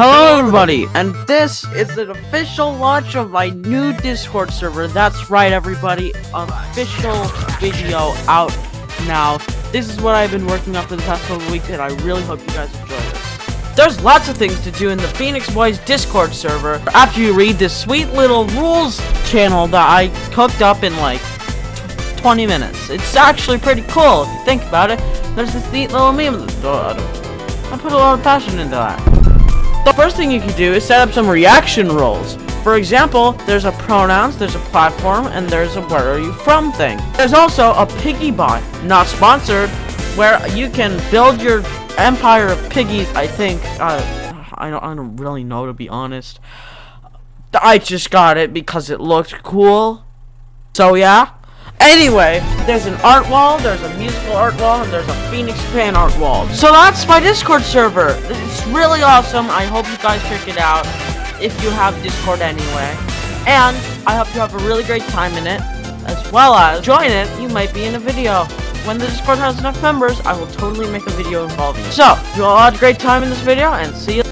Hello everybody, and this is the official launch of my new Discord server. That's right everybody, official video out now. This is what I've been working on for the past couple weeks, and I really hope you guys enjoy this. There's lots of things to do in the Phoenix Boys Discord server after you read this sweet little rules channel that I cooked up in like 20 minutes. It's actually pretty cool if you think about it. There's this neat little meme. I put a lot of passion into that. The first thing you can do is set up some reaction roles. For example, there's a pronouns, there's a platform, and there's a where are you from thing. There's also a piggy bot, not sponsored, where you can build your empire of piggies, I think. Uh, I, don't, I don't really know, to be honest. I just got it because it looked cool. So yeah, Anyway, there's an art wall, there's a musical art wall, and there's a Phoenix fan art wall. So that's my Discord server. It's really awesome. I hope you guys check it out if you have Discord anyway. And I hope you have a really great time in it. As well as, join it, you might be in a video. When the Discord has enough members, I will totally make a video involving you. So, you all had a great time in this video, and see you